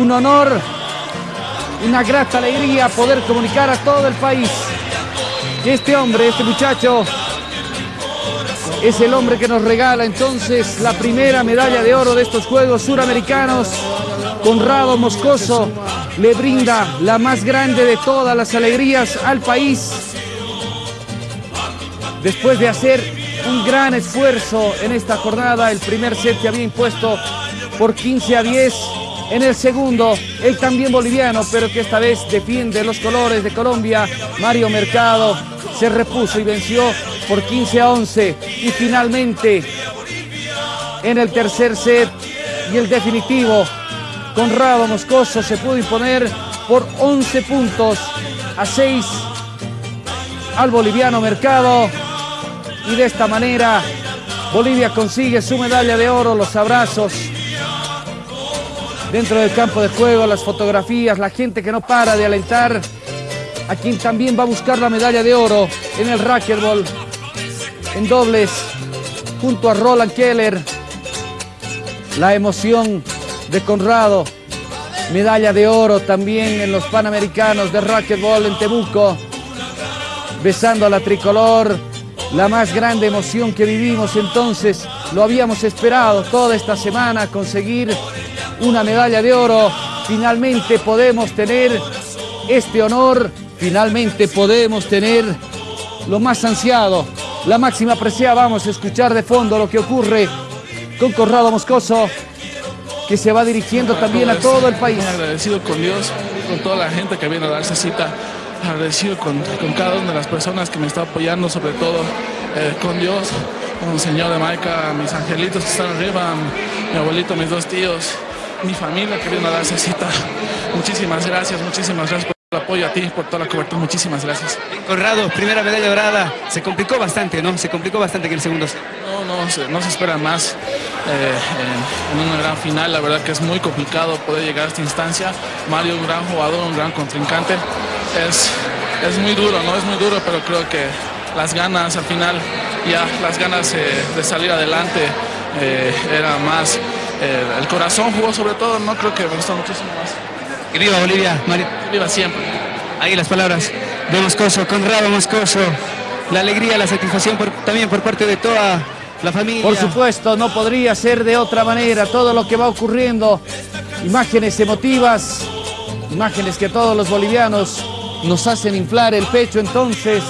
un honor, una grata alegría poder comunicar a todo el país que este hombre, este muchacho, es el hombre que nos regala entonces la primera medalla de oro de estos Juegos Suramericanos. Conrado Moscoso le brinda la más grande de todas las alegrías al país. Después de hacer un gran esfuerzo en esta jornada, el primer set que había impuesto por 15 a 10. En el segundo, el también boliviano, pero que esta vez defiende los colores de Colombia, Mario Mercado, se repuso y venció por 15 a 11. Y finalmente, en el tercer set y el definitivo, Conrado Moscoso se pudo imponer por 11 puntos a 6 al boliviano Mercado. Y de esta manera, Bolivia consigue su medalla de oro, los abrazos dentro del campo de juego, las fotografías, la gente que no para de alentar a quien también va a buscar la medalla de oro en el racquetball en dobles junto a Roland Keller. La emoción de Conrado, medalla de oro también en los Panamericanos de racquetball en Temuco, besando a la tricolor, la más grande emoción que vivimos entonces, lo habíamos esperado toda esta semana, conseguir una medalla de oro. Finalmente podemos tener este honor, finalmente podemos tener lo más ansiado, la máxima apreciada. Vamos a escuchar de fondo lo que ocurre con Corrado Moscoso, que se va dirigiendo también a todo el país. Agradecido con Dios, con toda la gente que viene a darse cita, agradecido con, con cada una de las personas que me está apoyando, sobre todo eh, con Dios, con el Señor de Maica, mis angelitos que están arriba, mi abuelito, mis dos tíos, mi familia que viene a darse cita. Muchísimas gracias, muchísimas gracias por el apoyo a ti, por toda la cobertura. Muchísimas gracias. Conrado, primera medalla dorada. Se complicó bastante, ¿no? Se complicó bastante en el segundo set. No, no, se, no se espera más eh, en, en, una gran final. La verdad que es muy complicado poder llegar a esta instancia. Mario, un gran jugador, un gran contrincante. Es, es muy duro, ¿no? Es muy duro, pero creo que las ganas al final, ya las ganas eh, de salir adelante eh, era más eh, el corazón jugó sobre todo, no creo que me gustó muchísimo más. Que viva Bolivia, Mario. Viva siempre. Ahí las palabras de Moscoso, Conrado Moscoso. La alegría, la satisfacción por, también por parte de toda la familia. Por supuesto, no podría ser de otra manera todo lo que va ocurriendo. Imágenes emotivas, imágenes que todos los bolivianos nos hacen inflar el pecho entonces